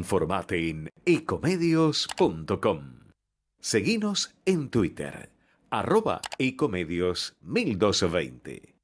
Informate en ecomedios.com. Seguinos en Twitter, arroba ecomedios 1220.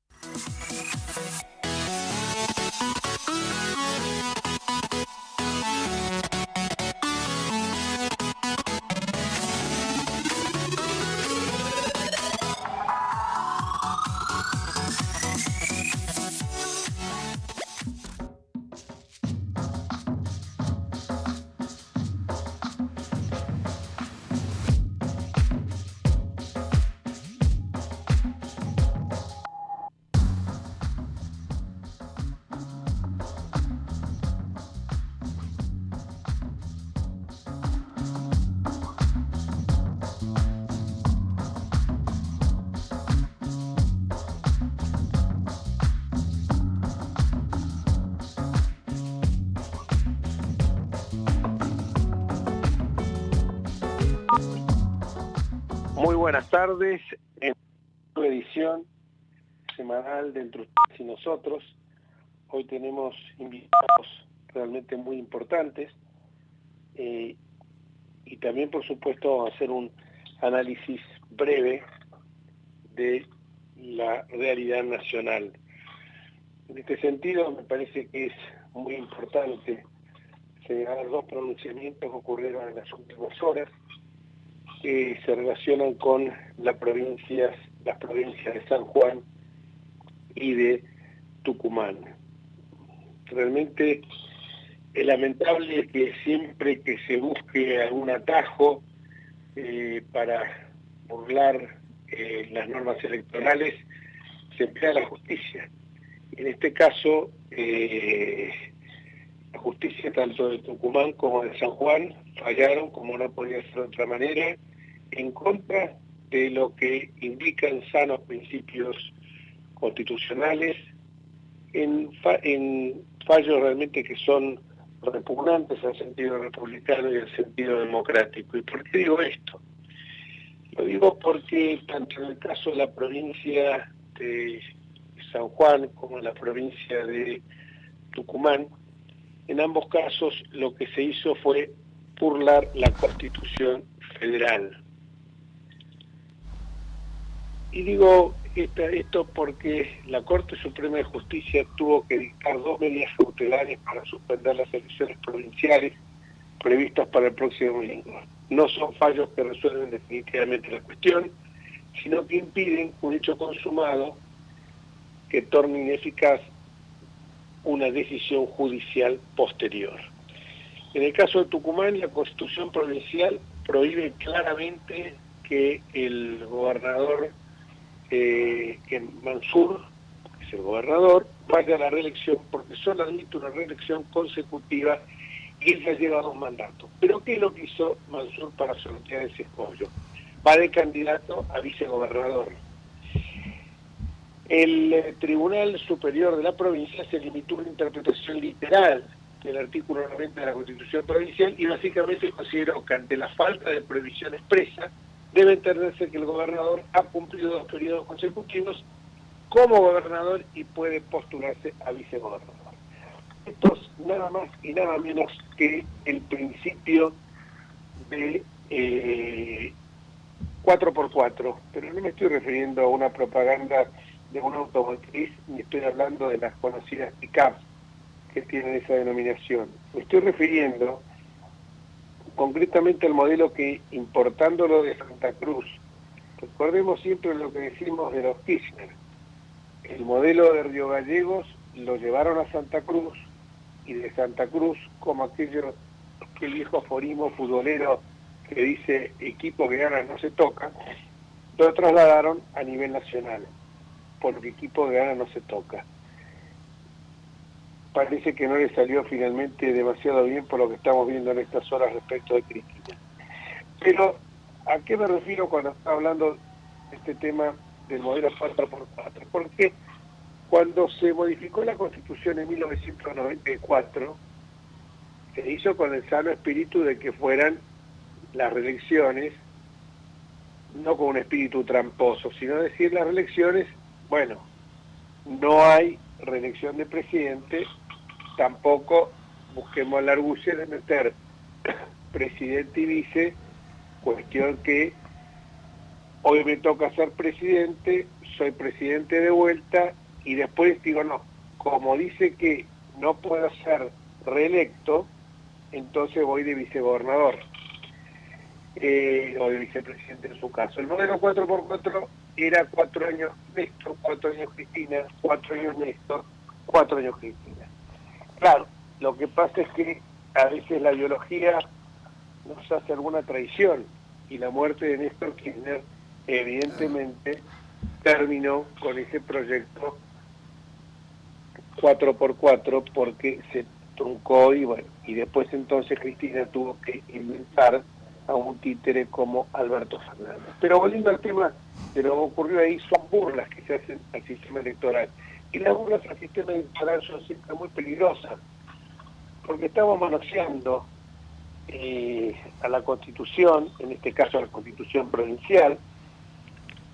Muy importantes eh, y también, por supuesto, hacer un análisis breve de la realidad nacional. En este sentido, me parece que es muy importante señalar dos pronunciamientos que ocurrieron en las últimas horas que se relacionan con las provincias, las provincias de San Juan y de Tucumán. Realmente es lamentable que siempre que se busque algún atajo eh, para burlar eh, las normas electorales, se emplea la justicia. En este caso, eh, la justicia tanto de Tucumán como de San Juan fallaron, como no podía ser de otra manera, en contra de lo que indican sanos principios constitucionales, en, fallos realmente que son repugnantes al sentido republicano y al sentido democrático. ¿Y por qué digo esto? Lo digo porque tanto en el caso de la provincia de San Juan como en la provincia de Tucumán, en ambos casos lo que se hizo fue burlar la Constitución Federal. Y digo esto porque la Corte Suprema de Justicia tuvo que dictar dos medidas cautelares para suspender las elecciones provinciales previstas para el próximo domingo. No son fallos que resuelven definitivamente la cuestión, sino que impiden un hecho consumado que torne ineficaz una decisión judicial posterior. En el caso de Tucumán, la Constitución Provincial prohíbe claramente que el gobernador eh, que Mansur, que es el gobernador, vaya a la reelección, porque solo admite una reelección consecutiva y él ya lleva dos mandatos. Pero ¿qué es lo que hizo Mansur para sortear ese escollo? Va de candidato a vicegobernador. El eh, Tribunal Superior de la provincia se limitó a una interpretación literal del artículo 90 de la Constitución Provincial y básicamente consideró que ante la falta de previsión expresa debe entenderse que el gobernador ha cumplido dos periodos consecutivos como gobernador y puede postularse a vicegobernador. Esto es nada más y nada menos que el principio de 4x4, eh, pero no me estoy refiriendo a una propaganda de una automotriz, ni estoy hablando de las conocidas PICAP que tienen esa denominación. Me estoy refiriendo concretamente el modelo que, importándolo de Santa Cruz, recordemos siempre lo que decimos de los Kirchner, el modelo de Río Gallegos lo llevaron a Santa Cruz y de Santa Cruz, como aquello, aquel viejo aforismo futbolero que dice equipo que gana no se toca, lo trasladaron a nivel nacional, porque equipo que gana no se toca parece que no le salió finalmente demasiado bien por lo que estamos viendo en estas horas respecto de Cristina. Pero, ¿a qué me refiero cuando está hablando este tema del modelo 4x4? Porque cuando se modificó la Constitución en 1994, se hizo con el sano espíritu de que fueran las reelecciones, no con un espíritu tramposo, sino decir las reelecciones, bueno, no hay reelección de presidente, tampoco busquemos la argucia de meter presidente y vice, cuestión que hoy me toca ser presidente, soy presidente de vuelta y después digo no, como dice que no puedo ser reelecto, entonces voy de vicegobernador eh, o de vicepresidente en su caso. El modelo 4x4 era cuatro años Néstor, cuatro años Cristina, cuatro años Néstor, cuatro años Cristina. Claro, lo que pasa es que a veces la biología nos hace alguna traición y la muerte de Néstor Kirchner evidentemente terminó con ese proyecto 4x4 porque se truncó y bueno, y después entonces Cristina tuvo que inventar a un títere como Alberto Fernández. Pero volviendo al tema de lo que ocurrió ahí, son burlas que se hacen al sistema electoral. Y las burlas al sistema electoral son siempre muy peligrosas, porque estamos manoseando eh, a la Constitución, en este caso a la Constitución provincial,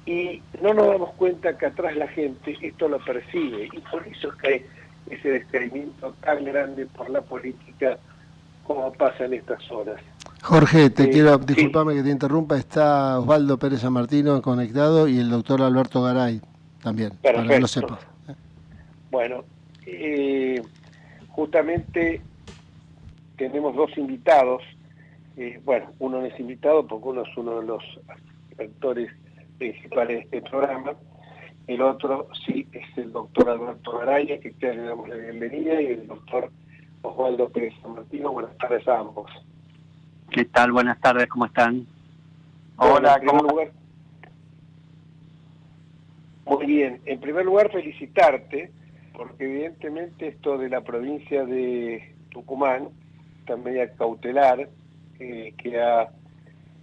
y no nos damos cuenta que atrás la gente esto lo percibe, y por eso es que hay ese descreimiento tan grande por la política como pasa en estas horas. Jorge, te quiero, disculpame que te interrumpa, está Osvaldo Pérez San Martino conectado y el doctor Alberto Garay también, para que lo sepa. Bueno, eh, justamente tenemos dos invitados, eh, bueno, uno no es invitado porque uno es uno de los actores principales de este programa, el otro sí es el doctor Alberto Garay, que te le damos la bienvenida, y el doctor Osvaldo Pérez San Martino, buenas tardes a ambos. ¿Qué tal? Buenas tardes, ¿cómo están? Hola, ¿cómo lugar, Muy bien. En primer lugar, felicitarte, porque evidentemente esto de la provincia de Tucumán, también cautelar, eh, que ha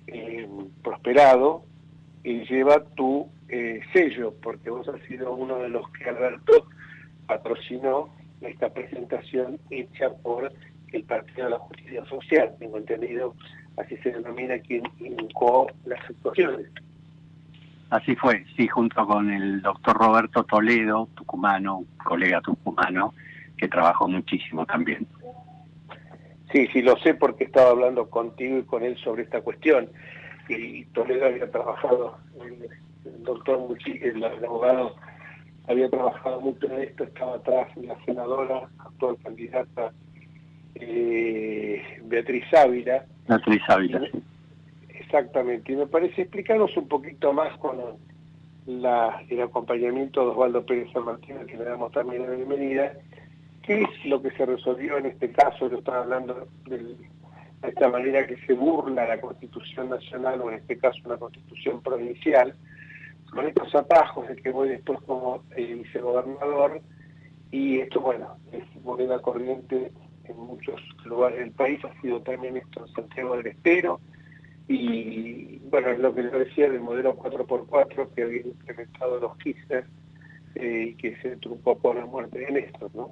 eh, prosperado, y lleva tu eh, sello, porque vos has sido uno de los que Alberto patrocinó esta presentación hecha por el Partido de la Justicia Social, tengo entendido, así se denomina quien indicó las actuaciones. Así fue, sí, junto con el doctor Roberto Toledo, tucumano, colega tucumano, que trabajó muchísimo también. Sí, sí, lo sé porque estaba hablando contigo y con él sobre esta cuestión. Y Toledo había trabajado, el doctor, el, abogado había trabajado mucho en esto, estaba atrás la senadora, actual candidata eh, Beatriz Ávila. Beatriz Ávila, sí. Exactamente, y me parece explicarnos un poquito más con el acompañamiento de Osvaldo Pérez San Martín, que le damos también la bienvenida, qué es lo que se resolvió en este caso, lo estaba hablando de esta manera que se burla la Constitución Nacional, o en este caso una Constitución provincial, con estos atajos de que voy después como eh, vicegobernador, y esto, bueno, es moneda corriente en muchos lugares del país, ha sido también esto en Santiago del Estero, y bueno, lo que yo decía del modelo 4x4 que había implementado los Kirchner eh, y que se trucó por la muerte de Néstor, ¿no?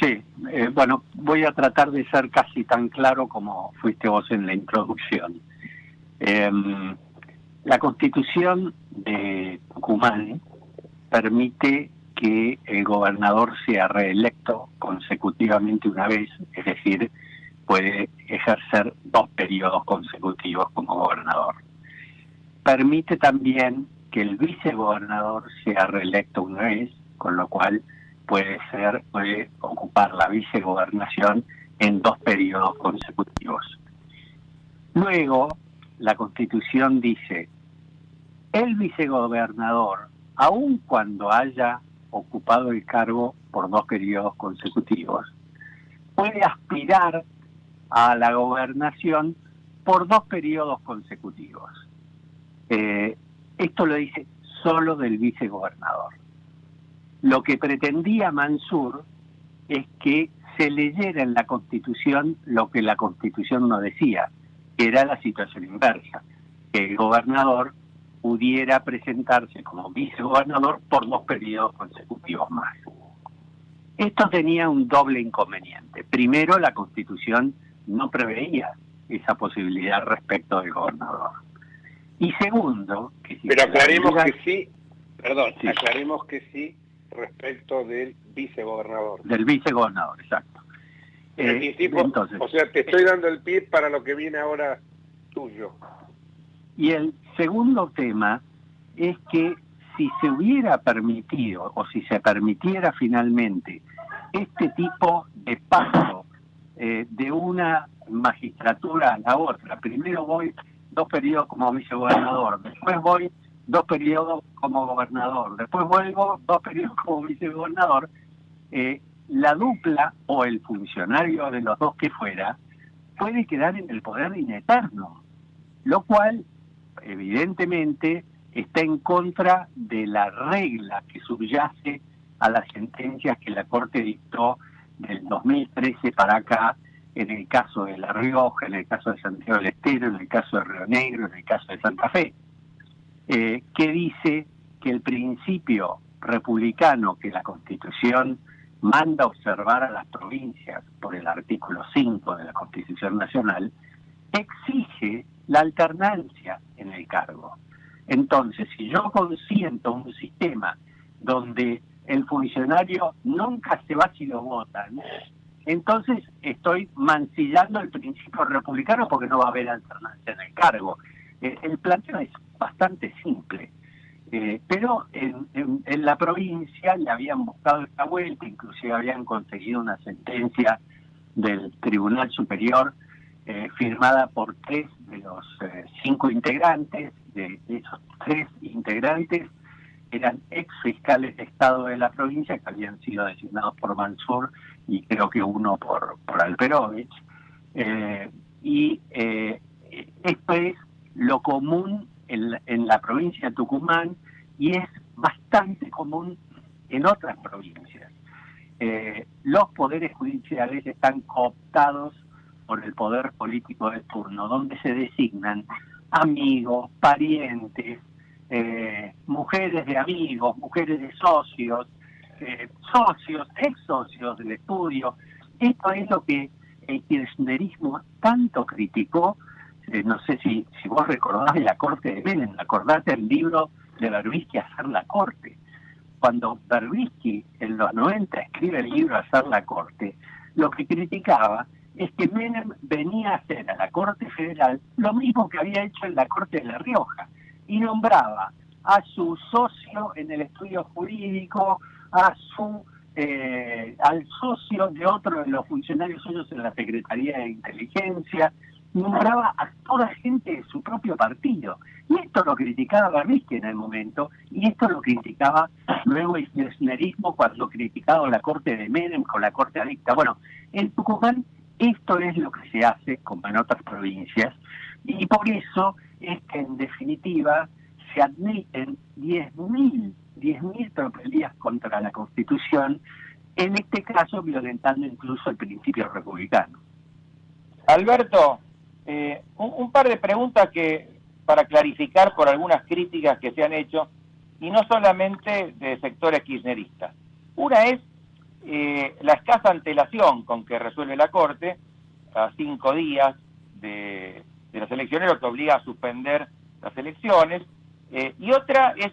Sí, eh, bueno, voy a tratar de ser casi tan claro como fuiste vos en la introducción. Em, la constitución de Tucumán permite que el gobernador sea reelecto consecutivamente una vez, es decir, puede ejercer dos periodos consecutivos como gobernador. Permite también que el vicegobernador sea reelecto una vez, con lo cual puede ser, puede ocupar la vicegobernación en dos periodos consecutivos. Luego, la Constitución dice, el vicegobernador, aun cuando haya ocupado el cargo por dos periodos consecutivos, puede aspirar a la gobernación por dos periodos consecutivos. Eh, esto lo dice solo del vicegobernador. Lo que pretendía Mansur es que se leyera en la Constitución lo que la Constitución no decía, que era la situación inversa, que el gobernador pudiera presentarse como vicegobernador por dos periodos consecutivos más. Esto tenía un doble inconveniente. Primero, la Constitución no preveía esa posibilidad respecto del gobernador. Y segundo, que Pero aclaremos que sí, perdón, aclaremos que sí respecto del vicegobernador. Del vicegobernador, exacto. Eh, entonces, o sea, te estoy dando el pie para lo que viene ahora tuyo. Y el segundo tema es que si se hubiera permitido o si se permitiera finalmente este tipo de paso eh, de una magistratura a la otra, primero voy dos periodos como vicegobernador, después voy dos periodos como gobernador, después vuelvo dos periodos como vicegobernador, eh, la dupla o el funcionario de los dos que fuera puede quedar en el poder ineterno, lo cual evidentemente está en contra de la regla que subyace a las sentencias que la Corte dictó del 2013 para acá, en el caso de La Rioja, en el caso de Santiago del Estero, en el caso de Río Negro, en el caso de Santa Fe, eh, que dice que el principio republicano que la Constitución manda observar a las provincias por el artículo 5 de la Constitución Nacional, exige la alternancia en el cargo. Entonces, si yo consiento un sistema donde el funcionario nunca se va si lo votan, entonces estoy mancillando el principio republicano porque no va a haber alternancia en el cargo. Eh, el planteo es bastante simple. Eh, pero en, la provincia le habían buscado esta vuelta, inclusive habían conseguido una sentencia del Tribunal Superior eh, firmada por tres de los cinco integrantes, de esos tres integrantes eran ex fiscales de Estado de la provincia que habían sido designados por Mansur y creo que uno por, por Alperovich. Eh, y esto es lo común en, en la provincia de Tucumán y es bastante común en otras provincias. los poderes judiciales están cooptados por el poder político de turno, donde se designan amigos, parientes, eh, mujeres de amigos, mujeres de socios, eh, socios, ex socios del estudio. Esto es lo que el kirchnerismo tanto criticó. Eh, no sé si, si vos recordás la corte de Menem, acordate el libro de Berbisky, Hacer la corte. Cuando Berbisky en los 90 escribe el libro Hacer la corte, lo que criticaba es que Menem venía a hacer a la Corte Federal lo mismo que había hecho en la Corte de La Rioja y nombraba a su socio en el estudio jurídico, a su eh, al socio de otro de los funcionarios suyos en la Secretaría de Inteligencia, nombraba a toda gente de su propio partido. Y esto lo criticaba Barbisky en el momento, y esto lo criticaba luego el kirchnerismo cuando criticaba la corte de Menem con la corte adicta. Bueno, en Tucumán esto es lo que se hace como en otras provincias y por eso es que en definitiva se admiten 10.000 10.000 tropelías contra la Constitución, en este caso violentando incluso el principio republicano. Alberto, eh, un, par de preguntas que para clarificar por algunas críticas que se han hecho, y no solamente de sectores kirchneristas. Una es eh, la escasa antelación con que resuelve la Corte, a cinco días de, las elecciones, lo que obliga a suspender las elecciones, eh, y otra es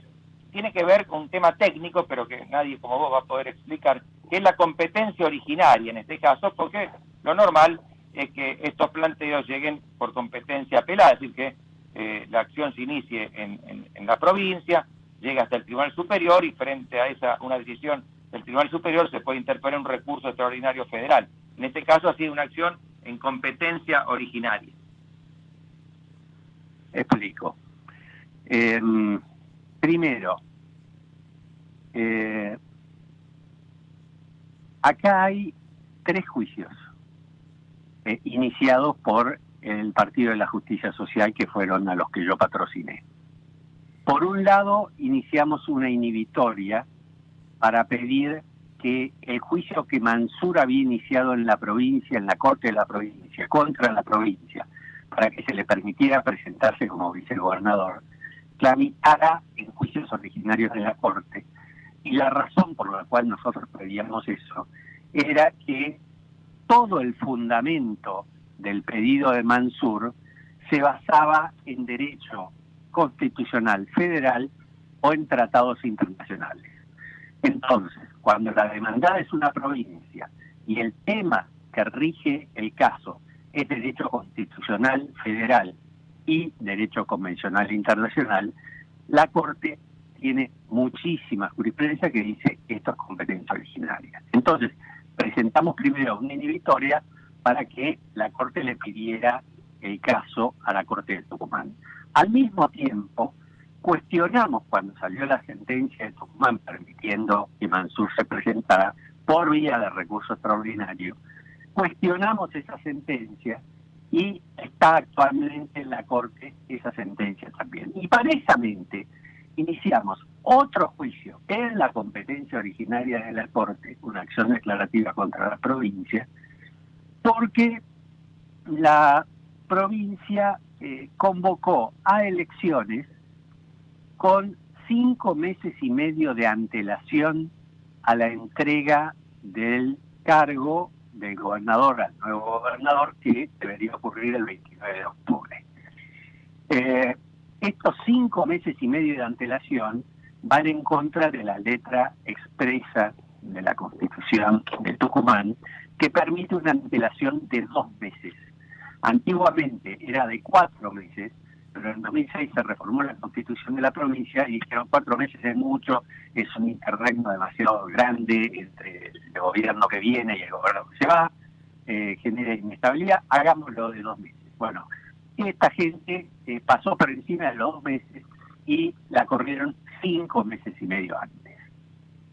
tiene que ver con un tema técnico, pero que nadie como vos va a poder explicar, que es la competencia originaria en este caso, porque lo normal es que estos planteos lleguen por competencia apelada, es decir, que eh, la acción se inicie en, en, la provincia, llega hasta el Tribunal Superior y frente a esa una decisión el Tribunal Superior se puede interponer un recurso extraordinario federal. En este caso ha sido una acción en competencia originaria. Explico. Em, primero, eh, acá hay tres juicios eh, iniciados por el Partido de la Justicia Social que fueron a los que yo patrociné. Por un lado, iniciamos una inhibitoria para pedir que el juicio que Mansur había iniciado en la provincia, en la corte de la provincia, contra la provincia, para que se le permitiera presentarse como vicegobernador, tramitara en juicios originarios de la corte. Y la razón por la cual nosotros pedíamos eso era que todo el fundamento del pedido de Mansur se basaba en derecho constitucional federal o en tratados internacionales. Entonces, cuando la demandada es una provincia y el tema que rige el caso es derecho constitucional federal y derecho convencional internacional, la Corte tiene muchísima jurisprudencia que dice esto es competencia originaria. Entonces, presentamos primero una inhibitoria para que la Corte le pidiera el caso a la Corte de Tucumán. Al mismo tiempo, cuestionamos cuando salió la sentencia de Tucumán permitiendo que Mansur se presentara por vía de recurso extraordinario, cuestionamos esa sentencia y está actualmente en la Corte esa sentencia también. Y paresamente iniciamos otro juicio en la competencia originaria de la Corte, una acción declarativa contra la provincia, porque la provincia eh, convocó a elecciones con cinco meses y medio de antelación a la entrega del cargo del gobernador al nuevo gobernador que debería ocurrir el 29 de octubre. Eh, estos cinco meses y medio de antelación van en contra de la letra expresa de la Constitución de Tucumán, que permite una antelación de dos meses. Antiguamente era de cuatro meses, pero en 2006 se reformó la constitución de la provincia y dijeron cuatro meses es mucho, es un interregno demasiado grande entre el gobierno que viene y el gobierno que se va, eh, genera inestabilidad, hagámoslo de dos meses. Bueno, esta gente eh, pasó por encima de los dos meses y la corrieron cinco meses y medio antes.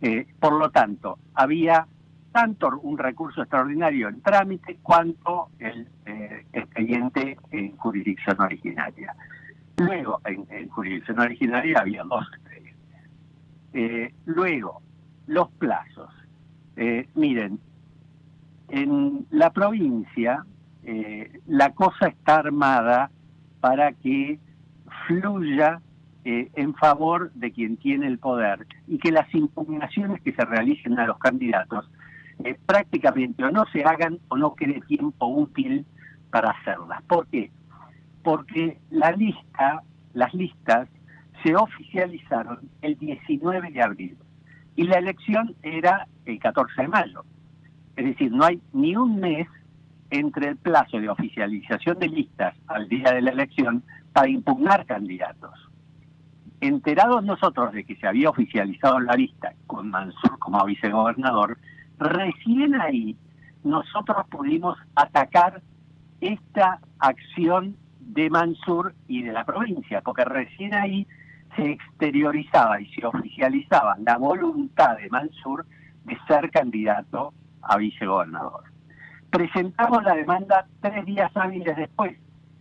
Eh, por lo tanto, había tanto un recurso extraordinario en trámite cuanto el expediente en jurisdicción originaria. Luego, en, jurisdicción originaria había dos expedientes. Eh, luego, los plazos. Eh, miren, en la provincia eh, la cosa está armada para que fluya en favor de quien tiene el poder y que las impugnaciones que se realicen a los candidatos prácticamente o no se hagan o no quede tiempo útil para hacerlas. ¿Por qué? Porque la lista, las listas se oficializaron el 19 de abril y la elección era el 14 de mayo. Es decir, no hay ni un mes entre el plazo de oficialización de listas al día de la elección para impugnar candidatos. Enterados nosotros de que se había oficializado la lista con Mansur como vicegobernador, recién ahí nosotros pudimos atacar esta acción de Mansur y de la provincia, porque recién ahí se exteriorizaba y se oficializaba la voluntad de Mansur de ser candidato a vicegobernador. Presentamos la demanda tres días hábiles después,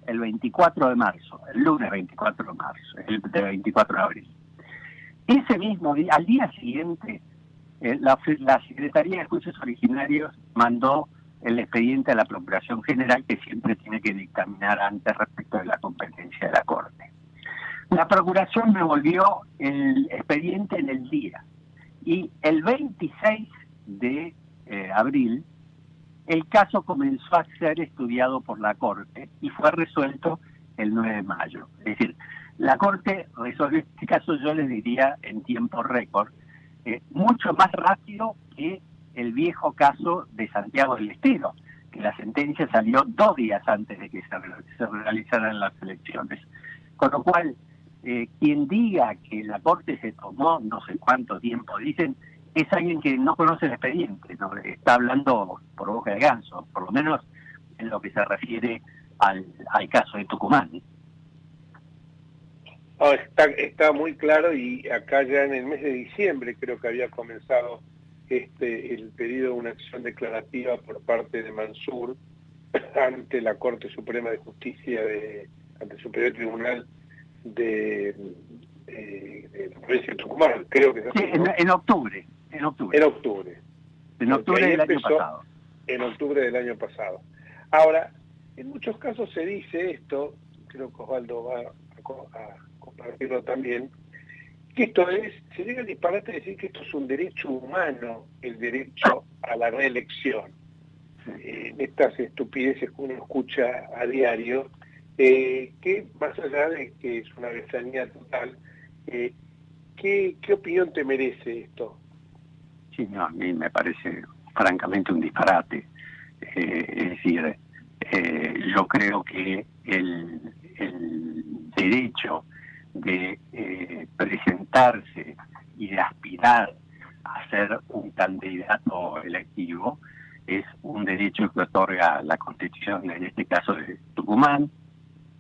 el 24 de marzo, el lunes 24 de marzo, el 24 de abril. Ese mismo día, al día siguiente, eh, la, la Secretaría de Juicios Originarios mandó el expediente a la Procuración General que siempre tiene que dictaminar antes respecto de la competencia de la Corte. La Procuración me volvió el expediente en el día y el 26 de eh, abril el caso comenzó a ser estudiado por la Corte y fue resuelto el 9 de mayo. Es decir, la Corte resolvió este caso, yo les diría, en tiempo récord, eh, mucho más rápido que el viejo caso de Santiago del Estero, que la sentencia salió dos días antes de que se, realizaran las elecciones. Con lo cual, eh, quien diga que la Corte se tomó no sé cuánto tiempo, dicen, es alguien que no conoce el expediente, ¿no? está hablando por boca de ganso, por lo menos en lo que se refiere al, caso de Tucumán. está, está muy claro y acá ya en el mes de diciembre creo que había comenzado este, el pedido de una acción declarativa por parte de Mansur ante la Corte Suprema de Justicia, de, ante el Superior Tribunal de, la provincia de Tucumán, creo que sí, en, octubre, en octubre. En octubre. En octubre del año pasado. En octubre del año pasado. Ahora, en muchos casos se dice esto, creo que Osvaldo va a compartirlo también, que esto es, se llega al disparate decir que esto es un derecho humano, el derecho a la reelección. En estas estupideces que uno escucha a diario, eh, que más allá de que es una besanía total, eh, ¿qué, ¿qué opinión te merece esto? Sí, no, a mí me parece francamente un disparate. Eh, es decir, eh, yo creo que el, derecho de eh, presentarse y de aspirar a ser un candidato electivo es un derecho que otorga la Constitución, en este caso de Tucumán,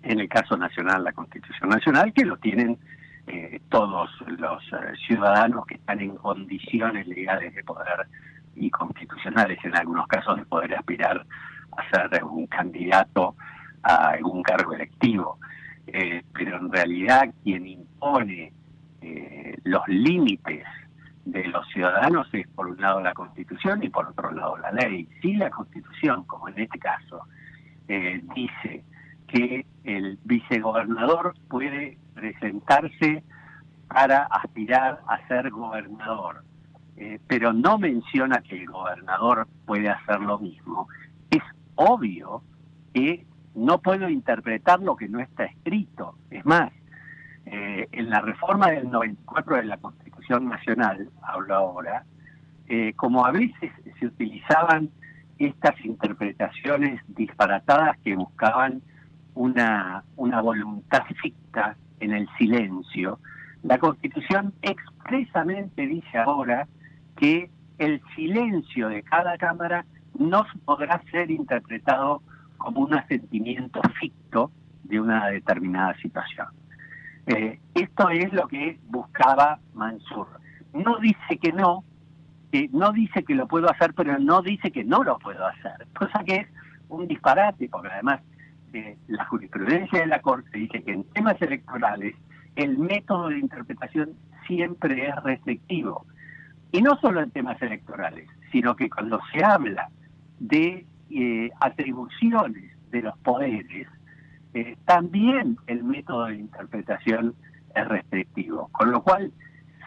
en el caso nacional la Constitución Nacional, que lo tienen eh, todos los eh, ciudadanos que están en condiciones legales de poder y constitucionales en algunos casos de poder aspirar a ser un candidato a algún cargo electivo. Eh, pero en realidad quien impone los límites de los ciudadanos es por un lado la Constitución y por otro lado la ley. Si la Constitución, como en este caso, dice que el vicegobernador puede presentarse para aspirar a ser gobernador, eh, pero no menciona que el gobernador puede hacer lo mismo. Es obvio que no puedo interpretar lo que no está escrito. Es más, eh, en la reforma del 94 de la Constitución Nacional, hablo ahora, eh, como a veces se utilizaban estas interpretaciones disparatadas que buscaban una, una voluntad ficta en el silencio, la Constitución expresamente dice ahora que el silencio de cada Cámara no podrá ser interpretado como un asentimiento ficto de una determinada situación. Eh, esto es lo que buscaba Mansur. No dice que no, que no dice que lo puedo hacer, pero no dice que no lo puedo hacer, cosa que es un disparate, porque además eh, la jurisprudencia de la Corte dice que en temas electorales el método de interpretación siempre es restrictivo. Y no solo en temas electorales, sino que cuando se habla de eh, atribuciones de los poderes, eh, también el método de interpretación es restrictivo. Con lo cual,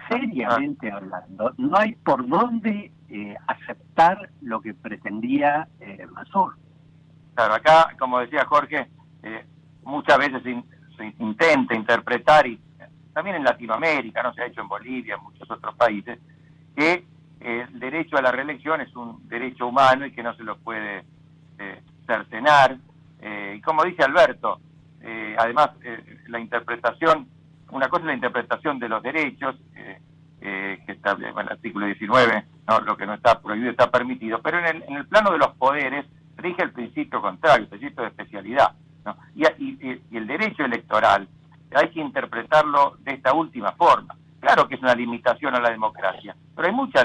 seriamente hablando, no hay por dónde eh, aceptar lo que pretendía eh, Masur. Claro, acá, como decía Jorge, muchas veces se intenta interpretar, y también en Latinoamérica, no se ha hecho en Bolivia, en muchos otros países, que el derecho a la reelección es un derecho humano y que no se lo puede eh, cercenar. Eh, y como dice Alberto, eh, además la interpretación, una cosa es la interpretación de los derechos, que está en el artículo 19, ¿no? lo que no está prohibido está permitido, pero en el, en el plano de los poderes rige el principio contrario, el principio de especialidad. Y, el derecho electoral hay que interpretarlo de esta última forma. Claro que es una limitación a la democracia, pero hay mucha,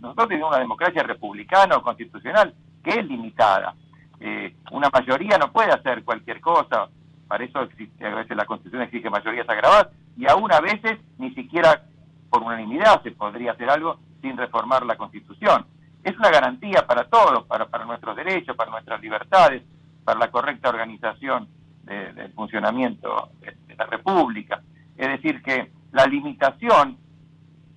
nosotros tenemos una democracia republicana o constitucional que es limitada. Eh, una mayoría no puede hacer cualquier cosa, para eso existe, a veces la constitución exige mayorías agravadas, y aún a veces ni siquiera por unanimidad se podría hacer algo sin reformar la constitución. Es una garantía para todos, para, para nuestros derechos, para nuestras libertades, para la correcta organización del funcionamiento de, la República. Es decir, que la limitación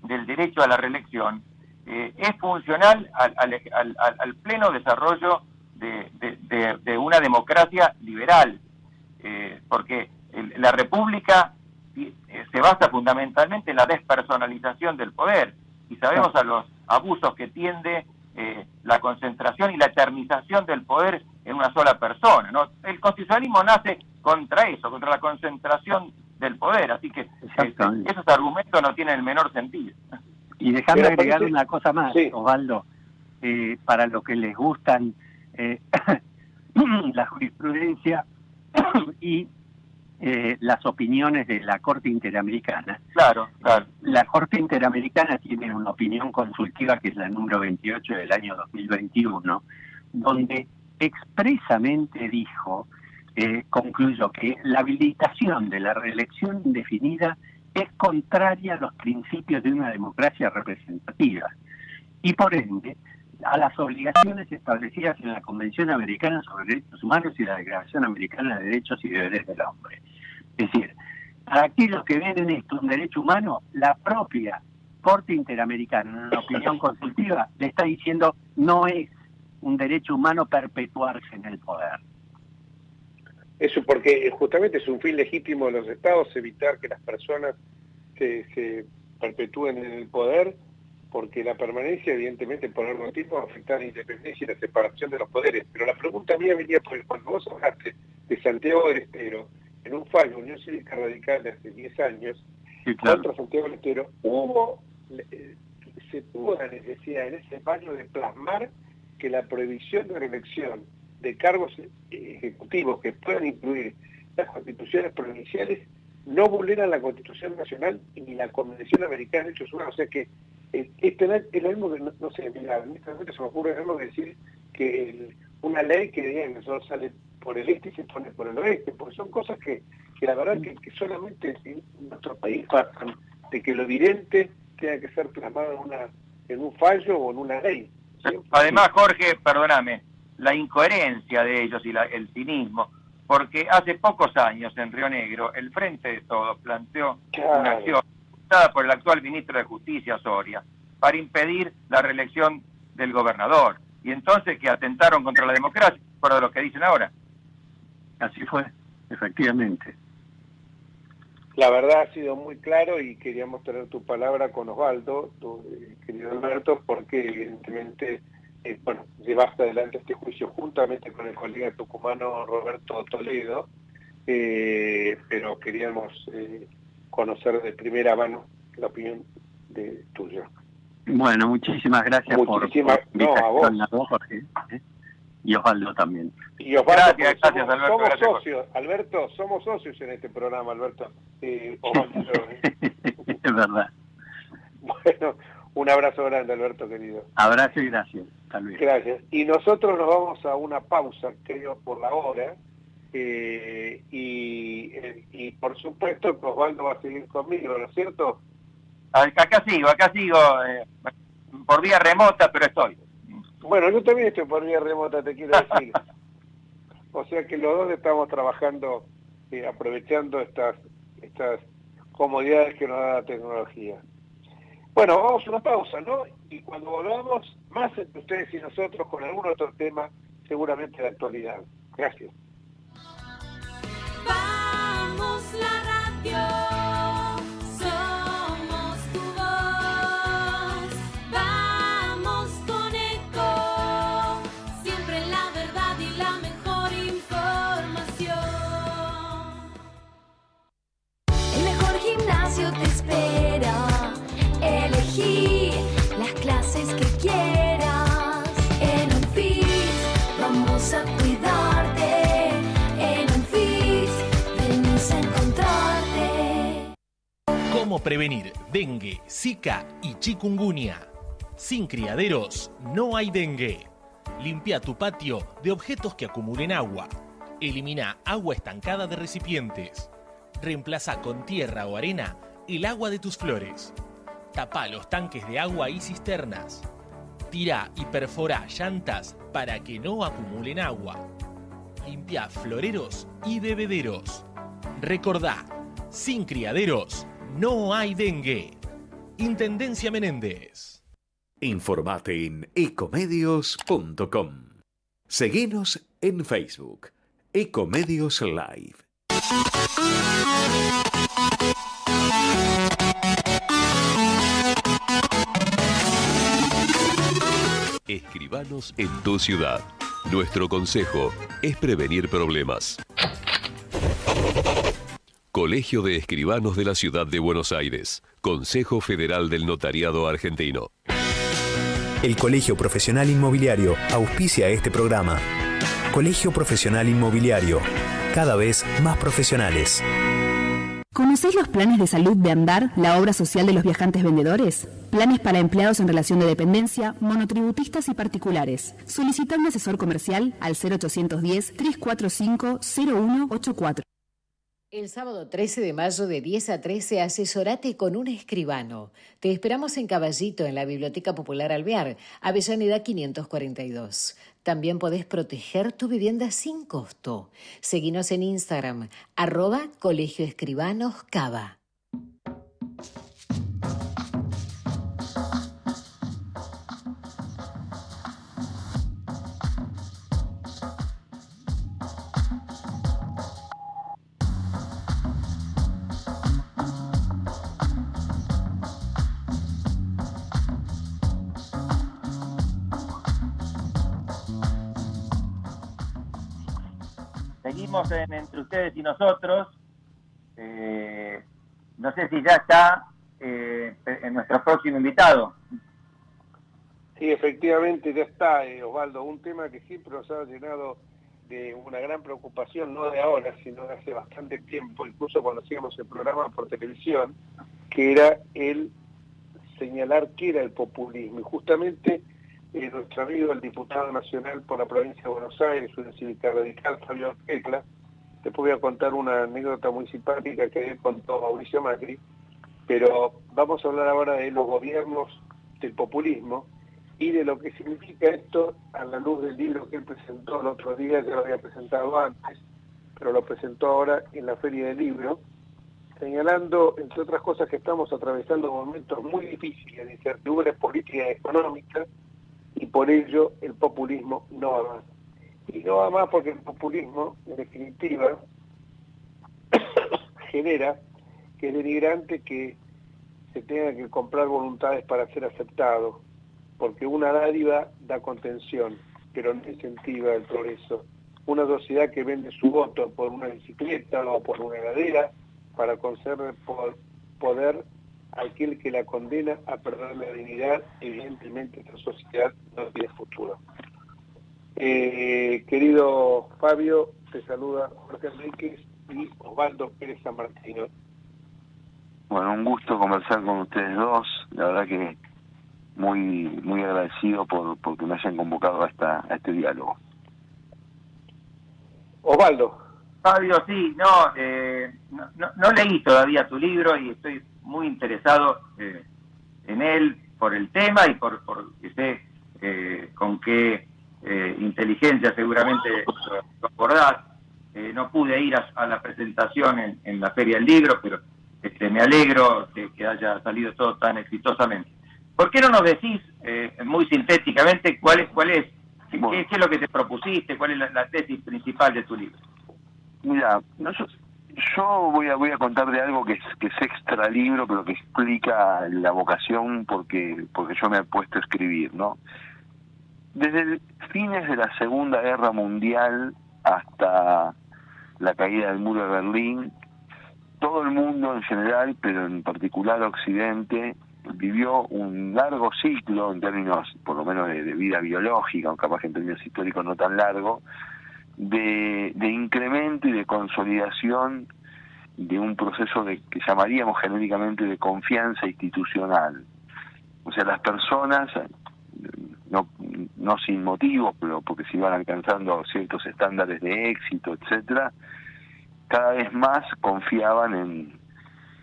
del derecho a la reelección eh, es funcional al, pleno desarrollo de, una democracia liberal, eh, porque la República eh, se basa fundamentalmente en la despersonalización del poder y sabemos a los abusos que tiende la concentración y la eternización del poder en una sola persona. ¿no? El constitucionalismo nace contra eso, contra la concentración del poder, así que este, esos argumentos no tienen el menor sentido. Y déjame agregar una cosa más, Osvaldo, eh, para los que les gustan eh, la jurisprudencia y eh, las opiniones de la Corte Interamericana. Claro, claro. La Corte Interamericana tiene una opinión consultiva que es la número 28 del año 2021, donde expresamente dijo, eh, concluyó que la habilitación de la reelección indefinida es contraria a los principios de una democracia representativa y por ende a las obligaciones establecidas en la Convención Americana sobre Derechos Humanos y la Declaración Americana de Derechos y Deberes del Hombre. Es decir, para aquellos que ven en esto un derecho humano, la propia Corte Interamericana, en una opinión consultiva, le está diciendo no es un derecho humano perpetuarse en el poder. Eso porque justamente es un fin legítimo de los estados evitar que las personas se, perpetúen en el poder porque la permanencia evidentemente por algún tiempo va a afectar la independencia y la separación de los poderes. Pero la pregunta mía venía por cuando vos hablaste de Santiago del Estero, en un fallo Unión Cívica Radical de hace 10 años, contra Santiago del Estero, hubo, eh, se tuvo la necesidad en ese fallo de plasmar que la prohibición de reelección de cargos ejecutivos que puedan incluir las constituciones provinciales no vulneran la Constitución Nacional ni la Convención Americana de Derechos Humanos. O sea que es, es, lo mismo que, no, sé, mira, en este momento se me ocurre algo decir que una ley que diga que sale por el este y se pone por el oeste, porque son cosas que, que la verdad que, solamente en nuestro país pasan, de que lo evidente tenga que ser plasmado en, una, en un fallo o en una ley. Además, Jorge, perdóname, la incoherencia de ellos y el cinismo, porque hace pocos años en Río Negro el Frente de Todos planteó una acción dada por el actual ministro de Justicia, Soria, para impedir la reelección del gobernador. Y entonces que atentaron contra la democracia, por lo que dicen ahora. Así fue, efectivamente. La verdad ha sido muy claro y queríamos tener tu palabra con Osvaldo, tu eh, querido Alberto, porque evidentemente eh, bueno, llevaste adelante este juicio juntamente con el colega tucumano Roberto Toledo, eh, pero queríamos eh, conocer de primera mano la opinión de tuya. Bueno, muchísimas gracias por, no, a vos. Jorge, y Osvaldo también. Y Osvaldo, gracias, gracias, somos, Alberto, somos socios, Alberto, somos socios en este programa, Alberto. Osvaldo, es verdad. Bueno, un abrazo grande, Alberto, querido. Abrazo y gracias. Gracias. Y nosotros nos vamos a una pausa, creo, por la hora. Eh, eh, y, por supuesto que Osvaldo va a seguir conmigo, ¿no es cierto? Acá sigo, acá sigo, eh, por vía remota, pero estoy. Bueno, yo también estoy por vía remota, te quiero decir. o sea que los dos estamos trabajando, aprovechando estas, estas comodidades que nos da la tecnología. Bueno, vamos a una pausa, ¿no? Y cuando volvamos, más entre ustedes y nosotros con algún otro tema, seguramente de actualidad. Gracias. Prevenir dengue, zika y chikungunya. Sin criaderos no hay dengue. Limpia tu patio de objetos que acumulen agua. Elimina agua estancada de recipientes. Reemplaza con tierra o arena el agua de tus flores. Tapa los tanques de agua y cisternas. Tira y perfora llantas para que no acumulen agua. Limpia floreros y bebederos. Recordá, sin criaderos no hay dengue. Intendencia Menéndez. Informate en ecomedios.com. Seguinos en Facebook. Ecomedios Live. Escribanos en tu ciudad. Nuestro consejo es prevenir problemas. Colegio de Escribanos de la Ciudad de Buenos Aires. Consejo Federal del Notariado Argentino. El Colegio Profesional Inmobiliario auspicia este programa. Colegio Profesional Inmobiliario, cada vez más profesionales. ¿Conocéis los planes de salud de Andar, la obra social de los viajantes vendedores? Planes para empleados en relación de dependencia, monotributistas y particulares. Solicita un asesor comercial al 0810 345 0184. El sábado 13 de mayo de 10 a 13 asesorate con un escribano. Te esperamos en Caballito, en la Biblioteca Popular Alvear, Avellaneda 542. También podés proteger tu vivienda sin costo. Seguinos en Instagram, arroba Colegio. Entre ustedes y nosotros, eh, no sé si ya está eh, en nuestro próximo invitado. Sí, efectivamente ya está, eh, Osvaldo, un tema que siempre nos ha llenado de una gran preocupación, no de ahora, sino de hace bastante tiempo, incluso cuando hacíamos el programa por televisión, que era el señalar qué era el populismo. Y justamente eh, nuestro amigo, el diputado nacional por la provincia de Buenos Aires, una cívica radical, Fabio Tecla, te voy a contar una anécdota muy simpática que contó Mauricio Macri, pero vamos a hablar ahora de los gobiernos del populismo y de lo que significa esto a la luz del libro que él presentó el otro día, ya lo había presentado antes, pero lo presentó ahora en la Feria del Libro, señalando, entre otras cosas, que estamos atravesando momentos muy difíciles de incertidumbre política y económica, y por ello el populismo no va más. Y no va más porque el populismo, en definitiva, genera que es denigrante que se tenga que comprar voluntades para ser aceptado, porque una dádiva da contención, pero no incentiva el progreso. Una sociedad que vende su voto por una bicicleta o por una heladera para conceder poder aquel que la condena a perder la dignidad, evidentemente esta sociedad no tiene futuro. Eh, querido Fabio, te saluda Jorge Enríquez y Osvaldo Pérez San Martino. Bueno, un gusto conversar con ustedes dos. La verdad que muy muy agradecido por porque me hayan convocado a, esta, a este diálogo. Osvaldo. Fabio, sí, no, eh, no, no, leí todavía tu libro y estoy muy interesado eh, en él por el tema y por, por que sé eh, con qué inteligencia seguramente lo abordás. no pude ir a, la presentación en, en, la Feria del Libro, pero este, me alegro de que haya salido todo tan exitosamente. ¿Por qué no nos decís muy sintéticamente cuál es, cuál es qué, qué, es lo que te propusiste, cuál es la tesis principal de tu libro? Mira, yo voy a voy a contar de algo que es que es extra libro, pero que explica la vocación porque porque yo me he puesto a escribir, ¿no? Desde fines de la Segunda Guerra Mundial hasta la caída del muro de Berlín, todo el mundo en general, pero en particular Occidente, vivió un largo ciclo en términos, por lo menos, de, vida biológica, aunque capaz en términos históricos no tan largo, de, incremento y de consolidación de un proceso de, que llamaríamos genéricamente de confianza institucional. O sea, las personas, no, no sin motivos, pero porque se iban alcanzando ciertos estándares de éxito, etcétera, cada vez más confiaban en,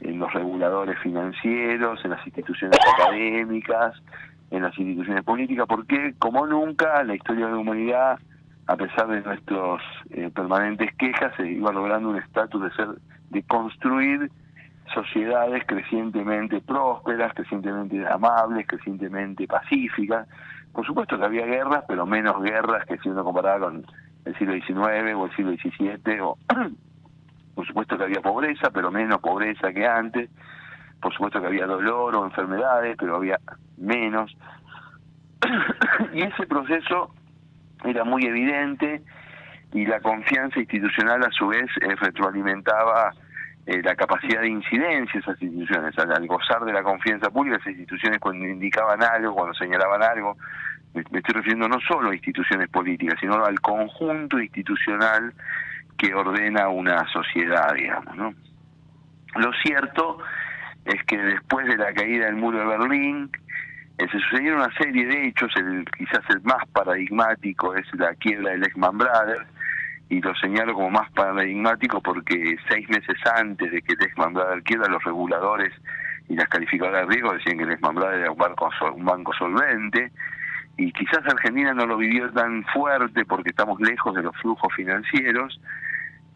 en los reguladores financieros, en las instituciones académicas, en las instituciones políticas, porque como nunca la historia de la humanidad a pesar de nuestros eh, permanentes quejas, se iba logrando un estatus de ser, de construir sociedades crecientemente prósperas, crecientemente amables, crecientemente pacíficas. Por supuesto que había guerras, pero menos guerras que si uno comparaba con el siglo XIX o el siglo XVII. O, por supuesto que había pobreza, pero menos pobreza que antes. Por supuesto que había dolor o enfermedades, pero había menos. y ese proceso era muy evidente y la confianza institucional a su vez eh, retroalimentaba eh, la capacidad de incidencia de esas instituciones. Al, gozar de la confianza pública, esas instituciones cuando indicaban algo, cuando señalaban algo, me, estoy refiriendo no solo a instituciones políticas, sino al conjunto institucional que ordena una sociedad, digamos. ¿no? Lo cierto es que después de la caída del muro de Berlín, se sucedieron una serie de hechos, el, quizás el más paradigmático es la quiebra del Lehman Brothers, y lo señalo como más paradigmático porque seis meses antes de que Lehman Brothers quiebra, los reguladores y las calificadoras de riesgo decían que Lehman Brothers era un banco, un banco solvente, y quizás Argentina no lo vivió tan fuerte porque estamos lejos de los flujos financieros,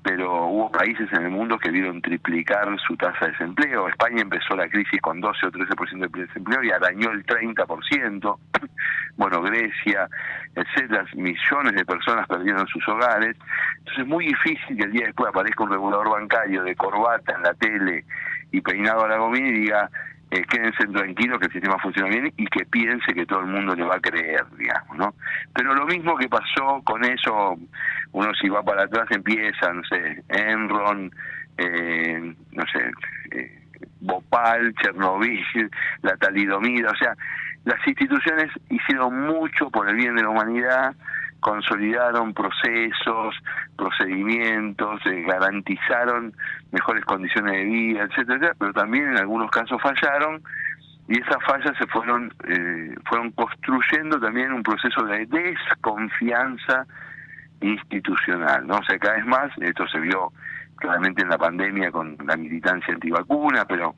pero hubo países en el mundo que vieron triplicar su tasa de desempleo. España empezó la crisis con 12 o 13% de desempleo y arañó el 30%. Bueno, Grecia, etcétera, millones de personas perdieron sus hogares. Entonces es muy difícil que el día después aparezca un regulador bancario de corbata en la tele y peinado a la gomina y diga eh, quédense tranquilos que el sistema funciona bien y que piense que todo el mundo le va a creer, digamos, ¿no? Pero lo mismo que pasó con eso, uno si va para atrás empieza, no sé, Enron, eh, no sé, eh, Bhopal, Chernobyl, la talidomida, o sea, las instituciones hicieron mucho por el bien de la humanidad, consolidaron procesos, procedimientos, eh, garantizaron mejores condiciones de vida, etcétera, pero también en algunos casos fallaron y esas fallas se fueron eh, fueron construyendo también un proceso de desconfianza institucional, ¿no? O sea, cada vez más esto se vio claramente en la pandemia con la militancia antivacuna, pero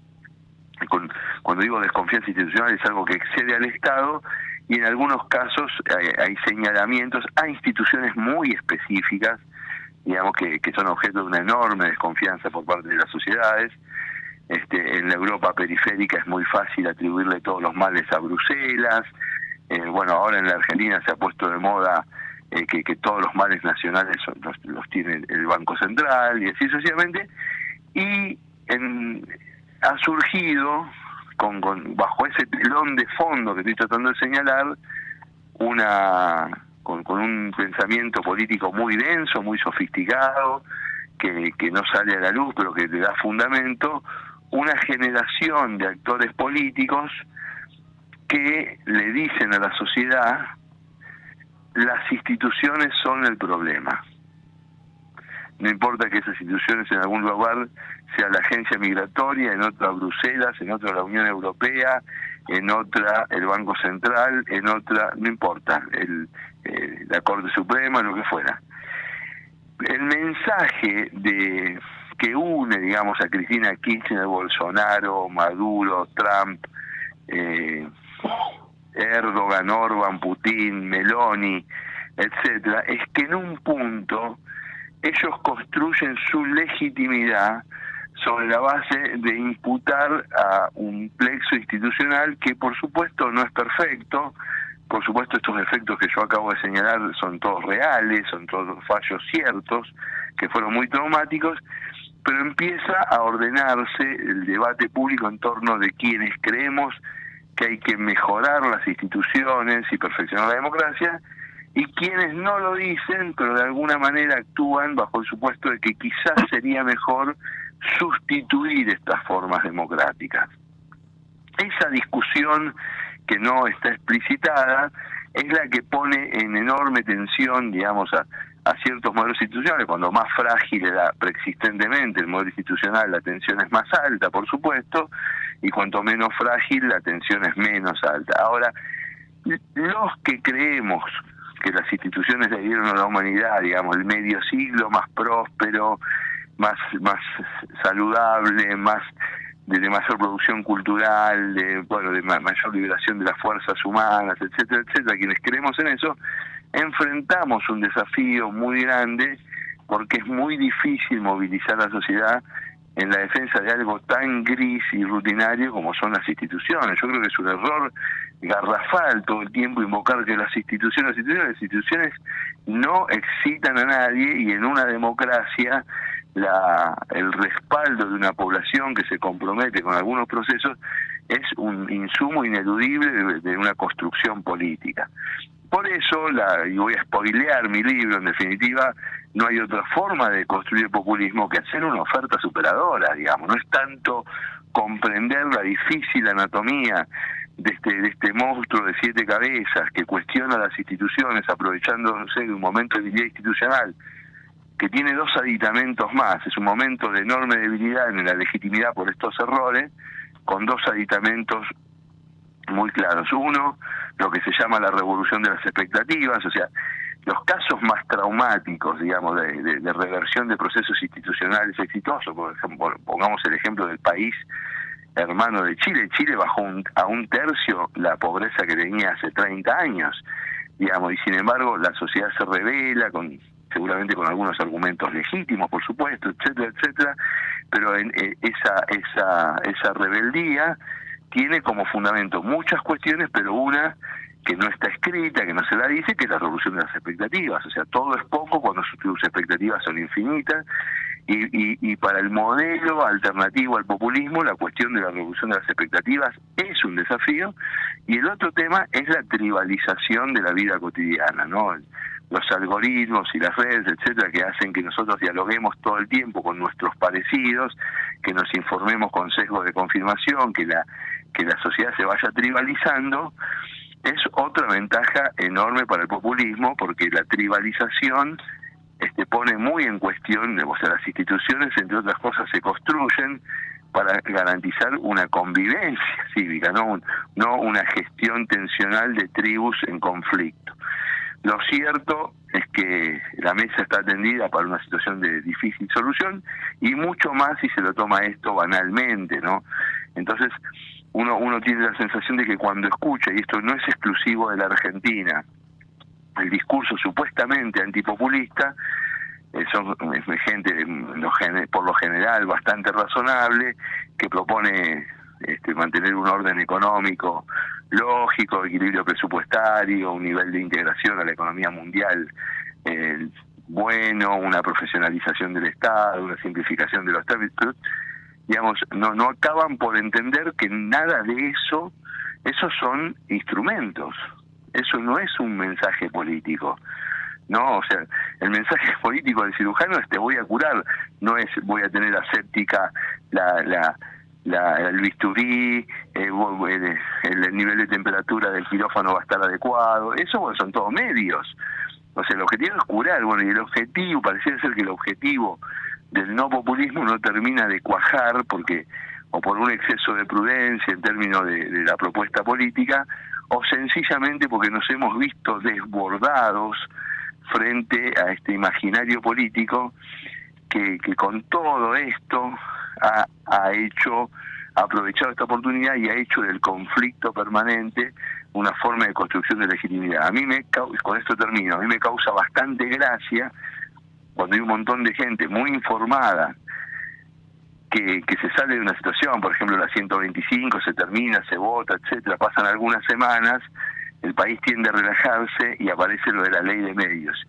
con, cuando digo desconfianza institucional es algo que excede al Estado y en algunos casos hay, señalamientos a instituciones muy específicas, digamos que, que, son objeto de una enorme desconfianza por parte de las sociedades. Este, en la Europa periférica es muy fácil atribuirle todos los males a Bruselas. Eh, bueno, ahora en la Argentina se ha puesto de moda eh, que, que, todos los males nacionales los, los, tiene el Banco Central y así sucesivamente. Y en, ha surgido con, bajo ese telón de fondo que estoy tratando de señalar, una con, un pensamiento político muy denso, muy sofisticado, que, que no sale a la luz, pero que le da fundamento, una generación de actores políticos que le dicen a la sociedad las instituciones son el problema. No importa que esas instituciones en algún lugar sea la agencia migratoria, en otra Bruselas, en otra la Unión Europea, en otra el Banco Central, en otra, no importa, el, eh, la Corte Suprema, lo que fuera. El mensaje de que une, digamos, a Cristina Kirchner, Bolsonaro, Maduro, Trump, eh, Erdogan, Orban, Putin, Meloni, etcétera, es que en un punto ellos construyen su legitimidad sobre la base de imputar a un plexo institucional que por supuesto no es perfecto, por supuesto estos efectos que yo acabo de señalar son todos reales, son todos fallos ciertos, que fueron muy traumáticos, pero empieza a ordenarse el debate público en torno de quienes creemos que hay que mejorar las instituciones y perfeccionar la democracia, y quienes no lo dicen, pero de alguna manera actúan bajo el supuesto de que quizás sería mejor sustituir estas formas democráticas. Esa discusión que no está explicitada es la que pone en enorme tensión, digamos, a, ciertos modelos institucionales. Cuando más frágil era preexistentemente el modelo institucional, la tensión es más alta, por supuesto, y cuanto menos frágil, la tensión es menos alta. Ahora, los que creemos que las instituciones le dieron a la humanidad, digamos, el medio siglo más próspero, más, más saludable, más de, mayor producción cultural, de, bueno, de mayor liberación de las fuerzas humanas, etcétera, etcétera, quienes creemos en eso, enfrentamos un desafío muy grande porque es muy difícil movilizar a la sociedad en la defensa de algo tan gris y rutinario como son las instituciones. Yo creo que es un error garrafal todo el tiempo invocar que las instituciones, las instituciones, no excitan a nadie y en una democracia la, el respaldo de una población que se compromete con algunos procesos es un insumo ineludible de, una construcción política. Por eso, la, y voy a spoilear mi libro, en definitiva, no hay otra forma de construir populismo que hacer una oferta superadora, digamos. No es tanto comprender la difícil anatomía de este, de este monstruo de siete cabezas que cuestiona las instituciones aprovechándose de un momento de debilidad institucional que tiene dos aditamentos más. Es un momento de enorme debilidad en la legitimidad por estos errores, con dos aditamentos muy claros. Uno, lo que se llama la revolución de las expectativas, o sea, los casos más traumáticos, digamos, de, reversión de procesos institucionales exitosos, por ejemplo, pongamos el ejemplo del país hermano de Chile. Chile bajó a un tercio la pobreza que tenía hace 30 años, digamos, y sin embargo la sociedad se revela con seguramente con algunos argumentos legítimos, por supuesto, etcétera, etcétera, pero en, eh, esa, esa, esa rebeldía tiene como fundamento muchas cuestiones, pero una que no está escrita, que no se la dice, que es la revolución de las expectativas. O sea, todo es poco cuando sus expectativas son infinitas Y, y, para el modelo alternativo al populismo, la cuestión de la revolución de las expectativas es un desafío. Y el otro tema es la tribalización de la vida cotidiana, ¿no? Los algoritmos y las redes, etcétera, que hacen que nosotros dialoguemos todo el tiempo con nuestros parecidos, que nos informemos con sesgo de confirmación, que la, que la sociedad se vaya tribalizando, es otra ventaja enorme para el populismo, porque la tribalización este, pone muy en cuestión, o sea, las instituciones, entre otras cosas, se construyen para garantizar una convivencia cívica, no, no una gestión tensional de tribus en conflicto. Lo cierto es que la mesa está atendida para una situación de difícil solución y mucho más si se lo toma esto banalmente, ¿no? Entonces, uno, uno tiene la sensación de que cuando escucha, y esto no es exclusivo de la Argentina, el discurso supuestamente antipopulista, eh, son gente por lo general bastante razonable, que propone este, mantener un orden económico lógico, equilibrio presupuestario, un nivel de integración a la economía mundial bueno, una profesionalización del Estado, una simplificación de los trámites, digamos, no, no acaban por entender que nada de eso, esos son instrumentos, eso no es un mensaje político. No, o sea, el mensaje político del cirujano es te voy a curar, no es voy a tener aséptica la, la, la, el bisturí, eh, el, nivel de temperatura del quirófano va a estar adecuado, eso bueno, son todos medios. O sea, el objetivo es curar, bueno, y el objetivo, pareciera ser que el objetivo del no populismo no termina de cuajar porque o por un exceso de prudencia en términos de la propuesta política, o sencillamente porque nos hemos visto desbordados frente a este imaginario político que, que con todo esto ha, ha hecho, ha aprovechado esta oportunidad y ha hecho del conflicto permanente una forma de construcción de legitimidad. A mí me, con esto termino, a mí me causa bastante gracia cuando hay un montón de gente muy informada que, que se sale de una situación, por ejemplo la 125 se termina, se vota, etcétera, pasan algunas semanas, el país tiende a relajarse y aparece lo de la ley de medios.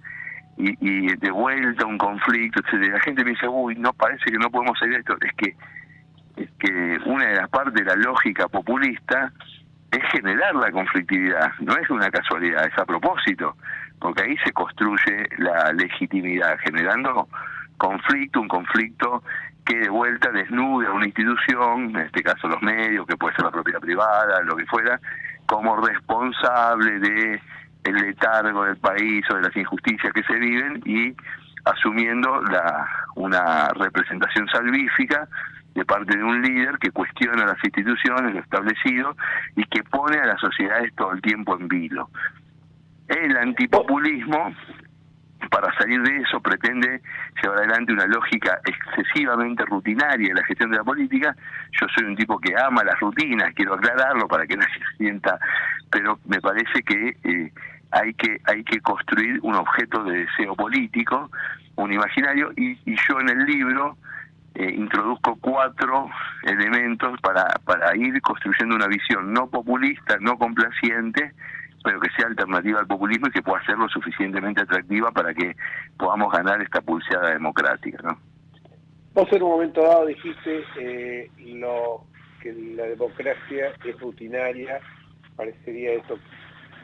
Y, y de vuelta un conflicto, etcétera. La gente dice, uy, no parece que no podemos salir de esto. Es que, es que una de las partes de la lógica populista es generar la conflictividad, no es una casualidad, es a propósito, porque ahí se construye la legitimidad, generando conflicto, un conflicto que de vuelta desnude a una institución, en este caso los medios, que puede ser la propiedad privada, lo que fuera, como responsable de el letargo del país o de las injusticias que se viven y asumiendo la una representación salvífica de parte de un líder que cuestiona las instituciones, lo establecido y que pone a las sociedades todo el tiempo en vilo. El antipopulismo para salir de eso pretende llevar adelante una lógica excesivamente rutinaria en la gestión de la política. Yo soy un tipo que ama las rutinas, quiero aclararlo para que nadie se sienta, pero me parece que eh, hay que hay que construir un objeto de deseo político, un imaginario, y, yo en el libro eh, introduzco cuatro elementos para, para ir construyendo una visión no populista, no complaciente, pero que sea alternativa al populismo y que pueda ser lo suficientemente atractiva para que podamos ganar esta pulseada democrática. ¿no? Vos en un momento dado dijiste eh, lo que la democracia es rutinaria, parecería eso,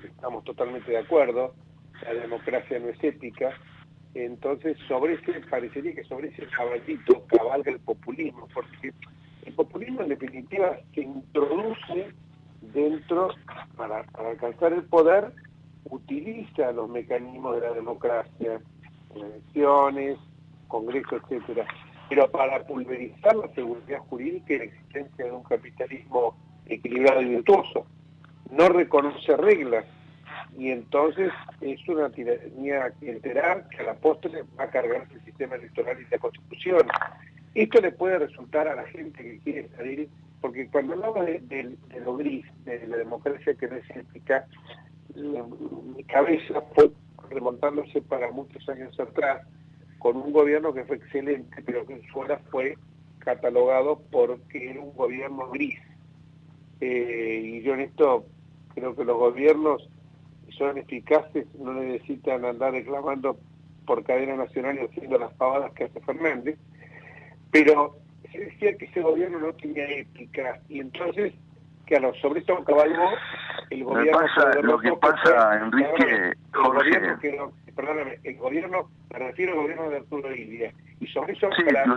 estamos totalmente de acuerdo, la democracia no es ética, entonces sobre ese, parecería que sobre ese caballito cabalga el populismo, porque el populismo en definitiva se introduce dentro, para, alcanzar el poder, utiliza los mecanismos de la democracia, elecciones, congreso, etcétera. Pero para pulverizar la seguridad jurídica y la existencia de un capitalismo equilibrado y virtuoso, no reconoce reglas y entonces es una tiranía clientelar que a la postre va a cargar el sistema electoral y la constitución. Esto le puede resultar a la gente que quiere salir porque cuando hablaba de, lo gris, de la democracia que no es ética, mi cabeza fue remontándose para muchos años atrás, con un gobierno que fue excelente, pero que en su hora fue catalogado porque era un gobierno gris. Eh, y yo en esto creo que los gobiernos son eficaces, no necesitan andar reclamando por cadena nacional y haciendo las pavadas que hace Fernández, pero se decía que ese gobierno no tenía ética. Y entonces claro sobre esto cabalgó el gobierno lo que pasa Enrique el gobierno que perdóname el gobierno me refiero al gobierno de Arturo Illia y sobre eso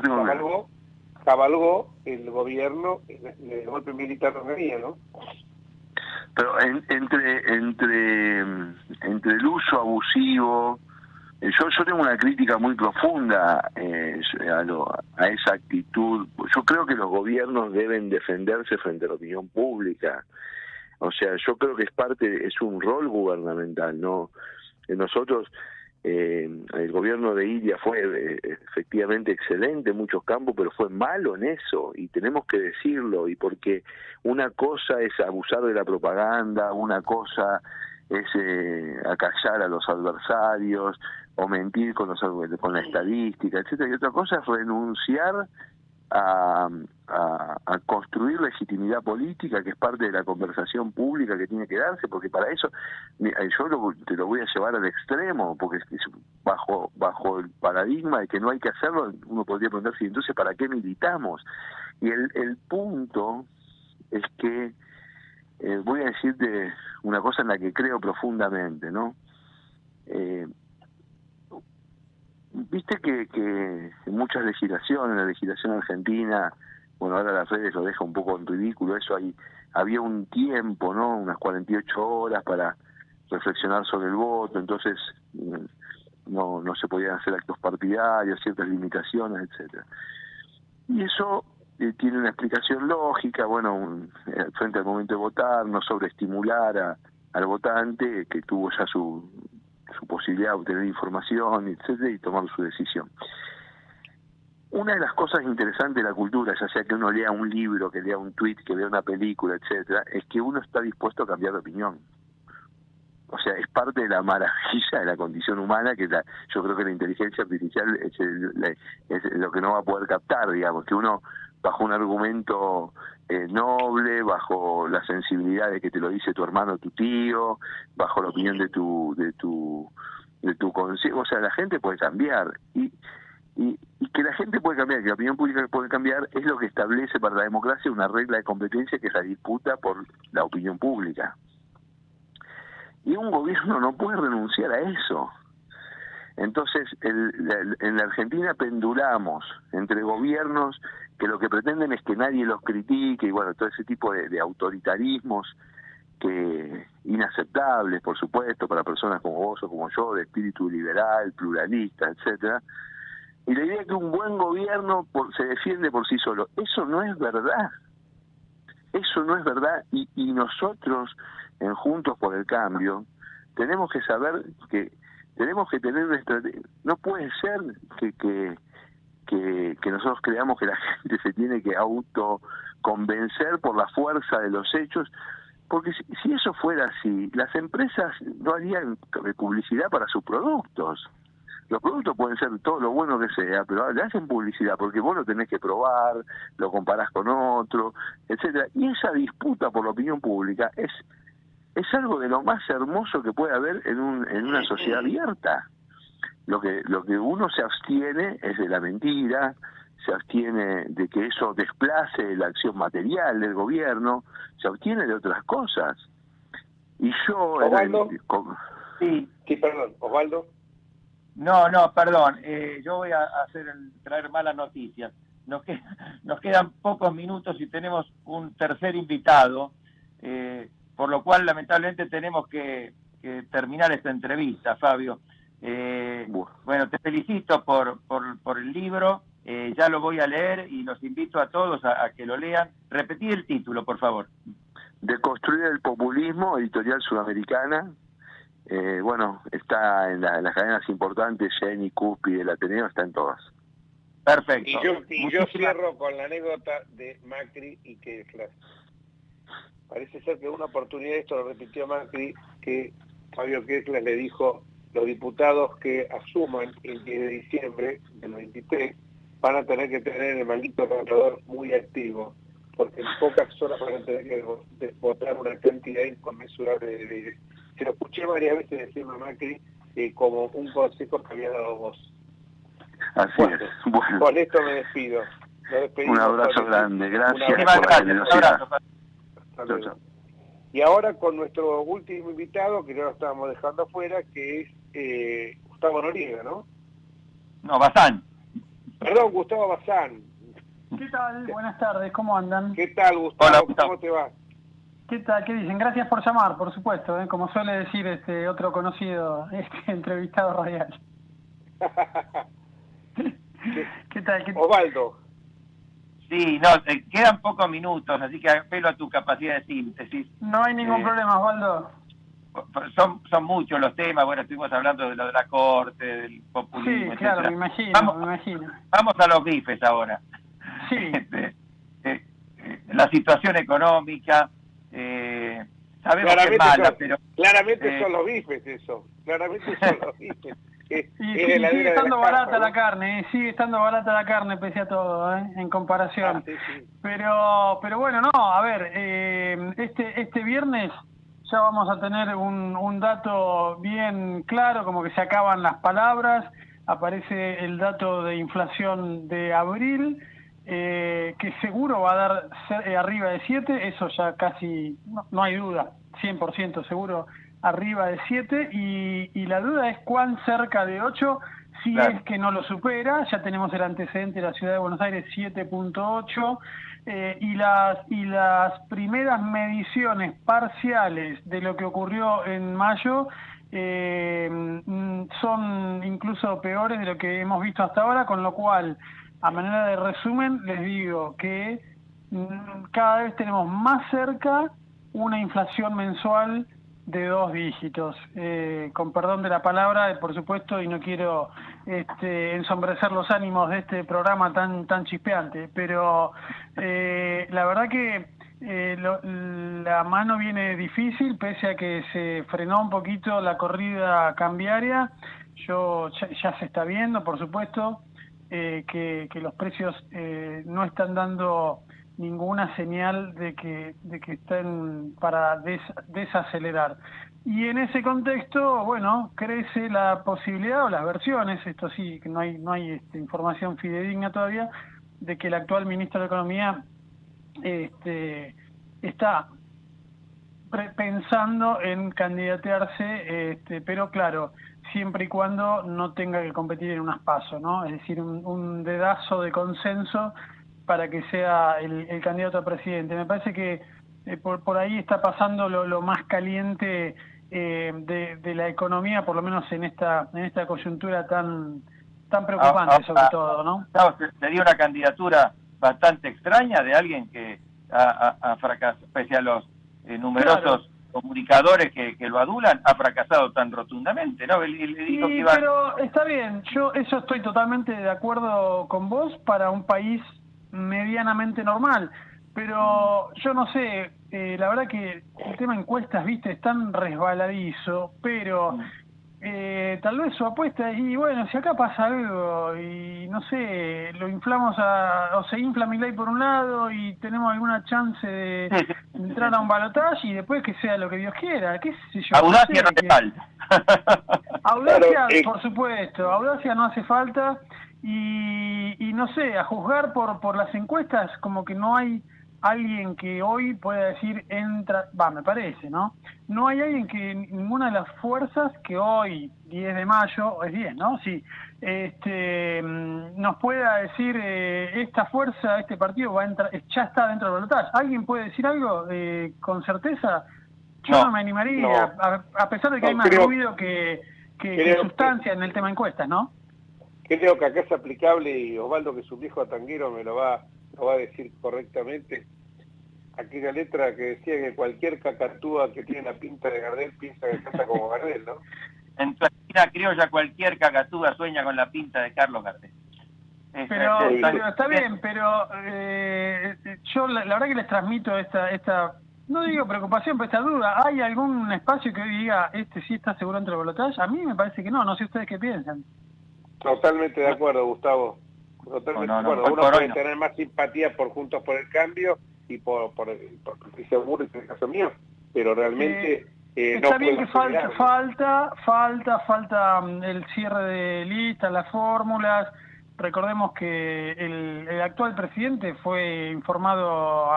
cabalgó, cabalgó el gobierno el, golpe militar de ¿no? Pero entre entre entre el uso abusivo eh, yo, yo tengo una crítica muy profunda eh, a, a esa actitud. Yo creo que los gobiernos deben defenderse frente a la opinión pública. O sea, yo creo que es parte, es un rol gubernamental, ¿no? Nosotros, eh, el gobierno de Ilia fue eh, efectivamente excelente en muchos campos, pero fue malo en eso, y tenemos que decirlo, y porque una cosa es abusar de la propaganda, una cosa es eh, acallar a los adversarios o mentir con, los, con la estadística, etcétera, y otra cosa es renunciar a, a, construir legitimidad política, que es parte de la conversación pública que tiene que darse, porque para eso eh, yo te lo voy a llevar al extremo, porque bajo bajo el paradigma de que no hay que hacerlo, uno podría preguntarse, entonces, ¿para qué militamos? Y el, el punto es que eh, voy a decirte una cosa en la que creo profundamente, ¿no? Eh, Viste que, que muchas legislaciones, la legislación argentina, bueno, ahora las redes lo deja un poco en ridículo, eso ahí había un tiempo, ¿no? Unas 48 horas para reflexionar sobre el voto, entonces mm, no, no se podían hacer actos partidarios, ciertas limitaciones, etcétera. Y eso eh, tiene una explicación lógica, bueno, eh, frente al momento de votar, no sobreestimular a, al votante que tuvo ya su, su posibilidad de obtener información, etcétera, y tomar su decisión. Una de las cosas interesantes de la cultura, ya sea que uno lea un libro, que lea un tweet, que vea una película, etcétera, es que uno está dispuesto a cambiar de opinión. O sea, es parte de la maravilla de la condición humana que yo creo que la inteligencia artificial es, es lo que no va a poder captar, digamos, que uno bajo un argumento eh, noble, bajo la sensibilidad de que te lo dice tu hermano, tu tío, bajo la opinión de tu de tu de tu consejo, o sea, la gente puede cambiar y, y, y que la gente puede cambiar, que la opinión pública puede cambiar es lo que establece para la democracia una regla de competencia que es la disputa por la opinión pública. Y un gobierno no puede renunciar a eso. Entonces, el, en la Argentina pendulamos entre gobiernos que lo que pretenden es que nadie los critique y bueno, todo ese tipo de, autoritarismos que inaceptables, por supuesto, para personas como vos o como yo, de espíritu liberal, pluralista, etcétera. Y la idea que un buen gobierno se defiende por sí solo, eso no es verdad. Eso no es verdad y, y nosotros en Juntos por el Cambio tenemos que saber que tenemos que tener estrategia. No puede ser que, que, que, nosotros creamos que la gente se tiene que autoconvencer por la fuerza de los hechos, porque si, eso fuera así, las empresas no harían publicidad para sus productos. Los productos pueden ser todo lo bueno que sea, pero le hacen publicidad porque vos lo tenés que probar, lo comparás con otro, etcétera. Y esa disputa por la opinión pública es es algo de lo más hermoso que puede haber en, un, en una sociedad abierta. Lo que, lo que uno se abstiene es de la mentira, se abstiene de que eso desplace la acción material del gobierno, se abstiene de otras cosas. Y yo... Osvaldo, sí. sí, perdón, Osvaldo. No, no, perdón, eh, yo voy a hacer traer malas noticias. Nos, nos quedan pocos minutos y tenemos un tercer invitado. Eh, por lo cual lamentablemente tenemos que, terminar esta entrevista, Fabio. Eh, bueno, te felicito por, por, el libro, eh, ya lo voy a leer y los invito a todos a, que lo lean. Repetí el título, por favor. De construir el populismo, editorial sudamericana. Eh, bueno, está en, las cadenas importantes, Jenny, Cupi, del Ateneo, está en todas. Perfecto. Y yo, cierro con la anécdota de Macri y que parece ser que una oportunidad, esto lo repitió Macri, que Fabio Kessler le dijo, los diputados que asuman el 10 de diciembre del 23 van a tener que tener el maldito contador muy activo, porque en pocas horas van a tener que votar una cantidad inconmensurable de leyes. Se lo escuché varias veces decirme a Macri eh, como un consejo que había dado vos. Así es. Con esto me despido. Un abrazo grande, gracias Un por la Y ahora con nuestro último invitado, que no lo estábamos dejando afuera, que es eh, Gustavo Noriega, ¿no? No, Bazán. Perdón, Gustavo Bazán. ¿Qué tal? Buenas tardes, ¿cómo andan? ¿Qué tal, Gustavo? Hola, Gustavo. ¿Cómo te va? ¿Qué tal? ¿Qué dicen? Gracias por llamar, por supuesto, ¿eh? como suele decir este otro conocido este entrevistado radial. ¿Qué tal? ¿Qué- Osvaldo. Sí, no, te quedan pocos minutos, así que apelo a tu capacidad de síntesis. No hay ningún Eh, problema, Osvaldo. Son, son muchos los temas, bueno, estuvimos hablando de lo de la corte, del Sí, populismo, claro, etcétera. me imagino, Vamos, me imagino. vamos a los bifes ahora. Sí. Este, eh, eh, la situación económica, eh, sabemos que es Claramente, mala, son, pero claramente eh, son los bifes eso. Claramente son los bifes. Y sigue de estando la barata la carne, ¿eh? sigue estando barata la carne pese a todo, ¿eh? en comparación. Ah, sí, sí. Pero, pero bueno, no, a ver, eh, este, este viernes ya vamos a tener un, un dato bien claro, como que se acaban las palabras, aparece el dato de inflación de abril, eh, que seguro va a dar arriba de 7, eso ya casi, no, no hay duda, 100% seguro arriba de 7, y, y la duda es cuán cerca de 8 si Claro. es que no lo supera, ya tenemos el antecedente de la ciudad de Buenos Aires 7.8 eh, y las y las primeras mediciones parciales de lo que ocurrió en mayo eh, son incluso peores de lo que hemos visto hasta ahora, con lo cual, a manera de resumen, les digo que mm, cada vez tenemos más cerca una inflación mensual de dos dígitos. Eh, con perdón de la palabra, eh, por supuesto, y no quiero este, ensombrecer los ánimos de este programa tan tan chispeante, pero eh, la verdad que eh, lo- la mano viene difícil, pese a que se frenó un poquito la corrida cambiaria. Yo ya, se está viendo, por supuesto, eh, que, que los precios eh, no están dando ninguna señal de que, de que estén para des- desacelerar. Y en ese contexto, bueno, crece la posibilidad o las versiones, esto sí, no hay, no hay este, información fidedigna todavía, de que el actual ministro de Economía este, está pensando en candidatearse, este, pero claro, siempre y cuando no tenga que competir en unas pasos, ¿no? Es decir, un dedazo de consenso para que sea el, el candidato a presidente. Me parece que eh, por, por ahí está pasando lo, lo más caliente eh, de, de la economía, por lo menos en esta en esta coyuntura tan tan preocupante Ah, ah, sobre ah, todo, ¿no? Gustavo, se- sería una candidatura bastante extraña de alguien que ha, ha- ha fracasado, pese a los eh, numerosos comunicadores que, que lo adulan, ha fracasado tan rotundamente, ¿no? Él dijo que Sí, iba pero está bien, yo eso estoy totalmente de acuerdo con vos para un país medianamente normal, pero yo no sé, eh, la verdad que el tema encuestas, viste, es tan resbaladizo, pero eh, tal vez su apuesta es, y bueno, si acá pasa algo y no sé, lo inflamos a, o se infla mi ley por un lado y tenemos alguna chance de entrar a un balotaje y después que sea lo que Dios quiera, qué sé yo. audacia sé, no te que- falta. Audacia, Claro, eh. por supuesto, audacia no hace falta y, y no sé, a juzgar por, por las encuestas como que no hay alguien que hoy pueda decir entra, va, me parece, ¿no? No hay alguien que ninguna de las fuerzas que hoy, 10 de mayo, es 10, ¿no? Sí, este, nos pueda decir eh, esta fuerza, este partido va a entrar, ya está dentro del balotaje. ¿Alguien puede decir algo eh, con certeza? Yo no, No, me animaría, no. a, a pesar de que No, hay más creo- ruido que, que- que creo que- sustancia en el tema encuestas, ¿no? Creo que acá es aplicable, y Osvaldo, que es un viejo tanguero, me lo va, lo va a decir correctamente, aquella letra que decía que cualquier cacatúa que tiene la pinta de Gardel piensa que canta como Gardel, ¿no? En tu esquina criolla cualquier cacatúa sueña con la pinta de Carlos Gardel. Pero, es- pero está bien, pero eh, yo la, la verdad que les transmito esta, esta, no digo preocupación, pero esta duda. ¿Hay algún espacio que hoy diga, este sí está seguro entre el balotaje? A mí me parece que no, no sé ustedes qué piensan. Totalmente de acuerdo, Gustavo. Totalmente No, no, de no, acuerdo. Uno por puede tener más simpatía por Juntos por el Cambio y por, por, por Patricia Burris en el caso mío, pero realmente eh, no Está bien que falta, falta, falta, falta mm, el cierre de listas, las fórmulas, recordemos que el, actual presidente fue informado,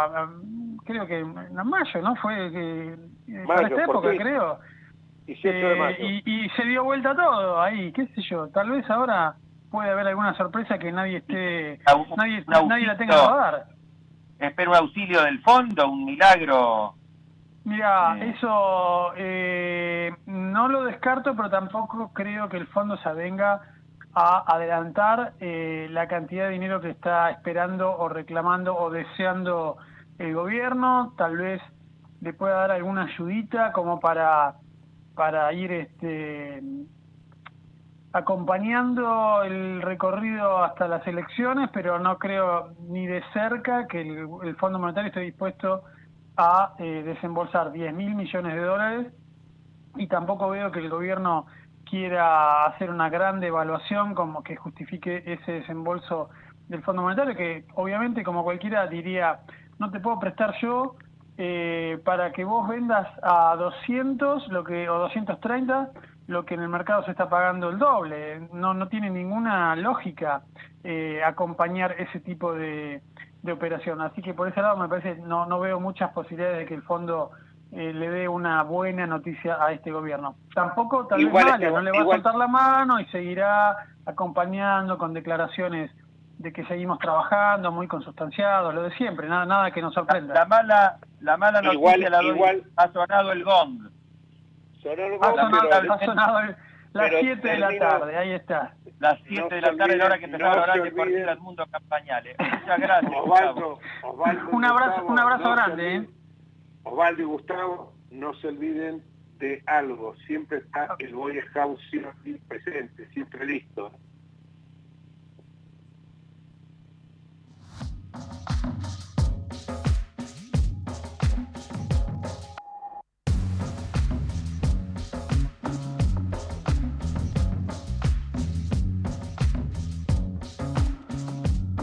creo que en mayo, ¿no? Fue que, para esta época, creo. Eh, y, y, se dio vuelta todo ahí, qué sé yo. Tal vez ahora puede haber alguna sorpresa que nadie esté, nadie, nadie la tenga que dar. Espero un auxilio del fondo, un milagro. Mira, eh. eso eh, no lo descarto, pero tampoco creo que el fondo se avenga a adelantar eh, la cantidad de dinero que está esperando o reclamando o deseando el gobierno. Tal vez le pueda dar alguna ayudita como para, para ir este, acompañando el recorrido hasta las elecciones, pero no creo ni de cerca que el, Fondo Monetario esté dispuesto a eh, desembolsar 10 mil millones de dólares. Y tampoco veo que el gobierno quiera hacer una gran devaluación como que justifique ese desembolso del Fondo Monetario, que obviamente como cualquiera diría, no te puedo prestar yo eh, para que vos vendas a 200 lo que, o 230 lo que en el mercado se está pagando el doble. No, no tiene ninguna lógica eh, acompañar ese tipo de, operación. Así que por ese lado me parece, no, no veo muchas posibilidades de que el fondo eh, le dé una buena noticia a este gobierno. Tampoco tal vez vale, no le va a soltar la mano y seguirá acompañando con declaraciones de que seguimos trabajando, muy consustanciados, lo de siempre, nada, nada que nos sorprenda. La, mala, la mala noticia la doy, ha sonado el gong ha sonado, las 7 de la tarde, ahí está. Las 7 de la tarde, la hora que empezaba no a hablar de partir del mundo campañales. Muchas gracias. Osvaldo, Osvaldo un abrazo, un abrazo grande. ¿eh? Osvaldo y Gustavo, no se olviden de algo. Siempre está el Boy Scout siempre presente, siempre listo. Thank you.